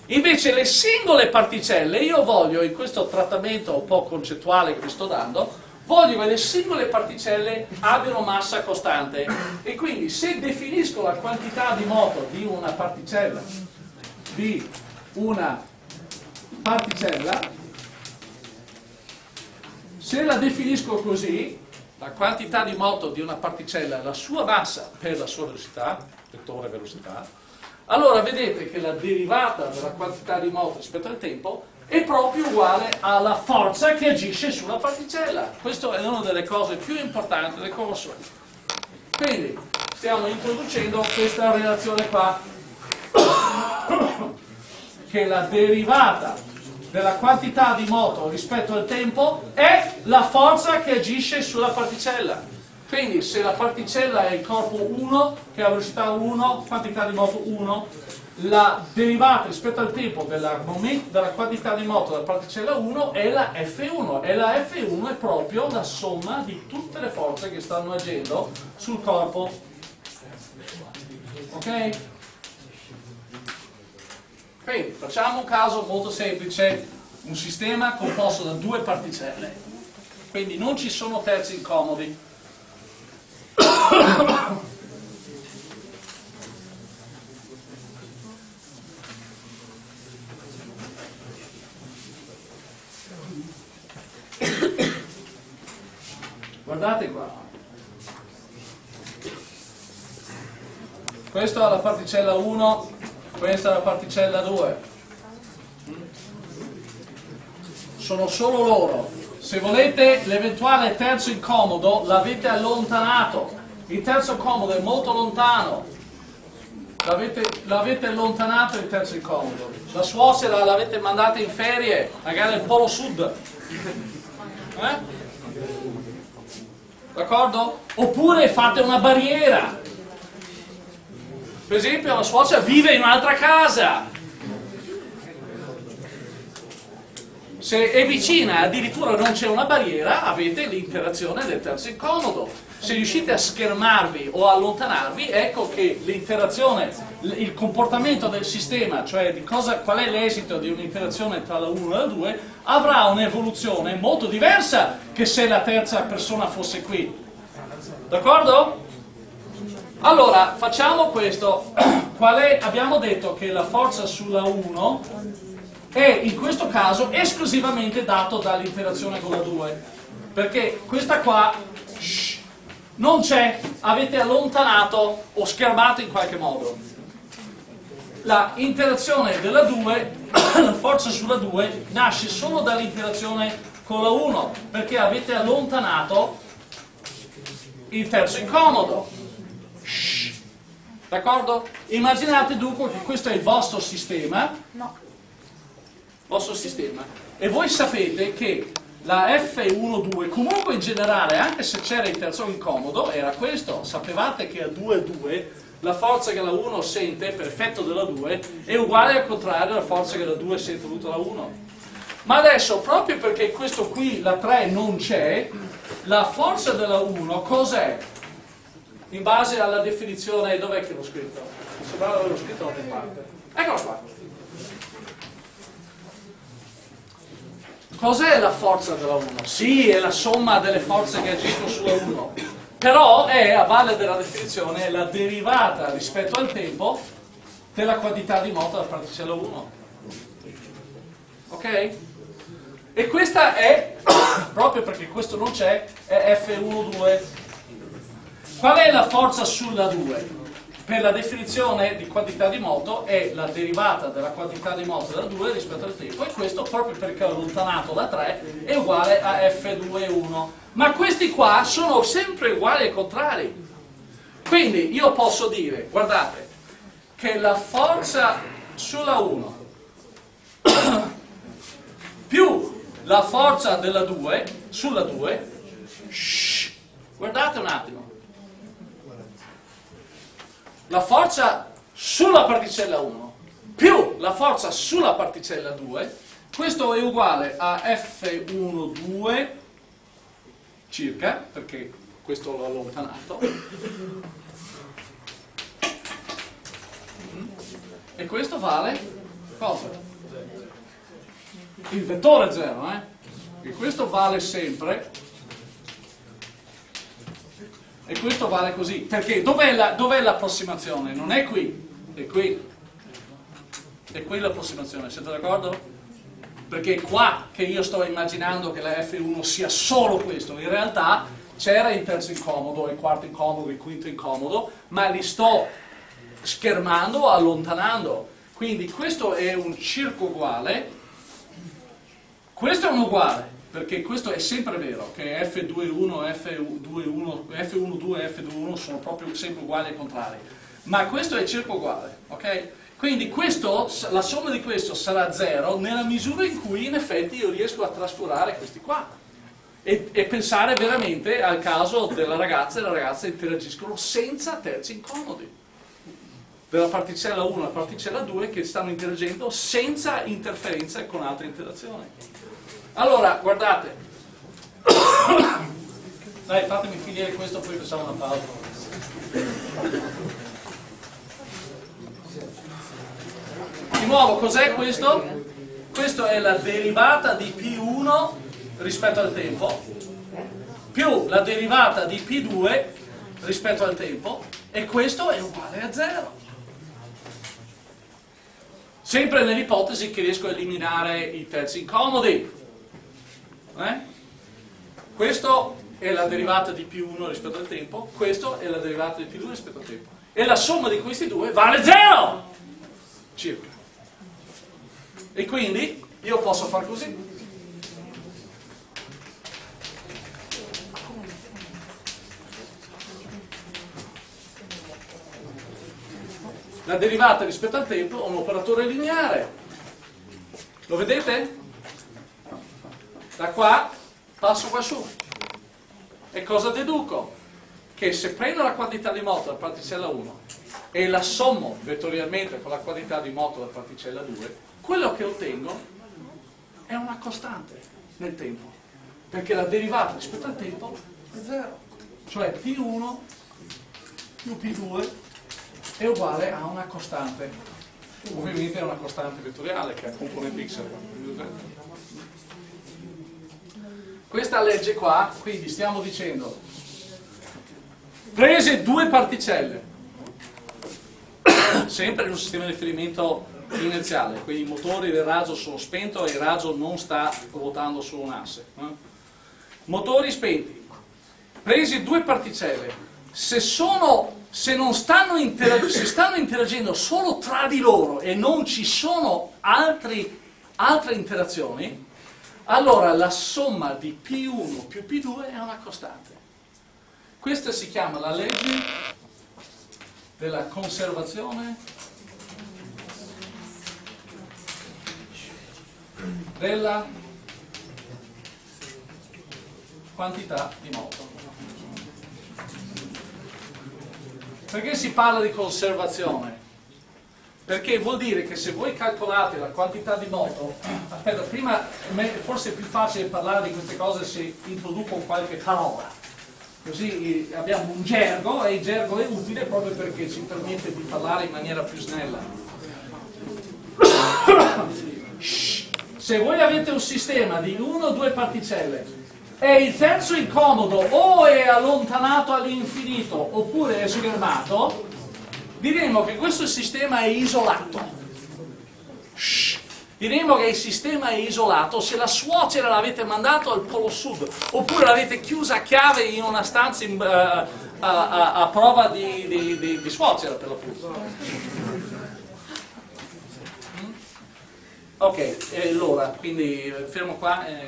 Invece le singole particelle, io voglio in questo trattamento un po' concettuale che vi sto dando, voglio che le singole particelle abbiano massa costante. E quindi se definisco la quantità di moto di una particella di una particella se la definisco così la quantità di moto di una particella la sua massa per la sua velocità vettore velocità allora vedete che la derivata della quantità di moto rispetto al tempo è proprio uguale alla forza che agisce sulla particella. Questa è una delle cose più importanti del corso. Quindi stiamo introducendo questa relazione qua, che la derivata della quantità di moto rispetto al tempo è la forza che agisce sulla particella. Quindi se la particella è il corpo 1, che ha velocità 1, quantità di moto 1, la derivata rispetto al tempo della, della quantità di moto della particella 1 è la F1 e la F1 è proprio la somma di tutte le forze che stanno agendo sul corpo. Ok? quindi facciamo un caso molto semplice. Un sistema composto da due particelle. Quindi non ci sono terzi incomodi Guardate qua. Questa è la particella 1 questa è la particella 2. Sono solo loro. Se volete l'eventuale terzo incomodo l'avete allontanato. Il terzo incomodo è molto lontano. L'avete allontanato il terzo incomodo. La suocera l'avete mandata in ferie, magari nel polo sud. Eh? D'accordo? Oppure fate una barriera. Per esempio la suocera vive in un'altra casa. Se è vicina addirittura non c'è una barriera, avete l'interazione del terzo incomodo. Se riuscite a schermarvi o a allontanarvi, ecco che l'interazione, il comportamento del sistema, cioè cosa, qual è l'esito di un'interazione tra la 1 e la 2, avrà un'evoluzione molto diversa che se la terza persona fosse qui. D'accordo? Allora, facciamo questo. È, abbiamo detto che la forza sulla 1 è in questo caso esclusivamente dato dall'interazione con la 2. Perché questa qua non c'è, avete allontanato o schermato in qualche modo. La interazione della 2, la forza sulla 2, nasce solo dall'interazione con la 1, perché avete allontanato il terzo incomodo. D'accordo? Immaginate dunque che questo è il vostro sistema. No. Vostro sistema. E voi sapete che la F1-2, comunque in generale, anche se c'era il terzo incomodo, era questo. Sapevate che a 2-2 la forza che la 1 sente per effetto della 2 è uguale al contrario alla forza che la 2 sente dovuta alla 1. Ma adesso, proprio perché questo qui, la 3, non c'è, la forza della 1 cos'è? In base alla definizione, dov'è che l'ho scritto? Sembrava averlo scritto da parte. Eccolo qua. Cos'è la forza della 1? Sì, è la somma delle forze che agiscono sulla 1, però è, a valle della definizione, la derivata rispetto al tempo della quantità di moto della particella 1. Ok? E questa è, proprio perché questo non c'è, è F1,2. Qual è la forza sulla 2? Per la definizione di quantità di moto è la derivata della quantità di moto della 2 rispetto al tempo e questo proprio perché ho allontanato da 3 è uguale a F2,1 ma questi qua sono sempre uguali ai contrari. Quindi io posso dire guardate che la forza sulla 1 più la forza della 2 sulla 2 shh, guardate un attimo la forza sulla particella 1 più la forza sulla particella 2 questo è uguale a F12 circa perché questo l'ho allontanato e questo vale cosa? il vettore 0, eh? e questo vale sempre, e questo vale così, perché? Dov'è l'approssimazione? Non è qui, è qui, è qui l'approssimazione, siete d'accordo? Perché è qua che io sto immaginando che la F1 sia solo questo, in realtà c'era il terzo incomodo, il quarto incomodo, il quinto incomodo, ma li sto schermando allontanando. Quindi questo è un circo uguale. Questo è un uguale, perché questo è sempre vero, che F21, F21, F12 e F21 sono proprio sempre uguali ai contrari. Ma questo è circo uguale, ok? Quindi questo, la somma di questo sarà 0 nella misura in cui in effetti io riesco a trascurare questi qua. E, e, pensare veramente al caso della ragazza e la ragazza interagiscono senza terzi incomodi. Della particella 1 alla particella 2 che stanno interagendo senza interferenza con altre interazioni. Allora, guardate. Dai, fatemi finire questo, poi facciamo una pausa. Di nuovo, cos'è questo? Questo è la derivata di P1 rispetto al tempo, più la derivata di P2 rispetto al tempo, e questo è uguale a 0. Sempre nell'ipotesi che riesco a eliminare i terzi incomodi. Eh? Questo è la derivata di P1 rispetto al tempo, questo è la derivata di P2 rispetto al tempo. E la somma di questi due vale 0! circa. E quindi io posso fare così. La derivata rispetto al tempo è un operatore lineare. Lo vedete? Da qua passo qua su. E cosa deduco? Che se prendo la quantità di moto da particella 1 e la sommo vettorialmente con la quantità di moto da particella 2, quello che ottengo è una costante nel tempo. Perché la derivata rispetto al tempo è 0. Cioè P1 più P2 è uguale a una costante. Ovviamente è una costante vettoriale che è componente x. Questa legge qua, quindi stiamo dicendo, prese due particelle, sempre in un sistema di riferimento inerziale, quindi i motori del raggio sono spento e il raggio non sta ruotando su un asse. Eh? Motori spenti, presi due particelle, se, sono, se, stanno se stanno interagendo solo tra di loro e non ci sono altri, altre interazioni, allora la somma di P1 più P2 è una costante. Questa si chiama la legge della conservazione della quantità di moto. Perché si parla di conservazione? Perché vuol dire che se voi calcolate la quantità di moto, aspetta, prima forse è più facile parlare di queste cose se introduco qualche parola. Così abbiamo un gergo e il gergo è utile proprio perché ci permette di parlare in maniera più snella. Se voi avete un sistema di 1 o 2 particelle e il terzo incomodo o è allontanato all'infinito oppure è schermato, diremo che questo sistema è isolato. Shh. Diremo che il sistema è isolato se la suocera l'avete mandato al polo sud, oppure l'avete chiusa a chiave in una stanza in, uh, a, a, a, prova di, di, di, di suocera per l'appunto. Ok, allora, quindi fermo qua. Eh.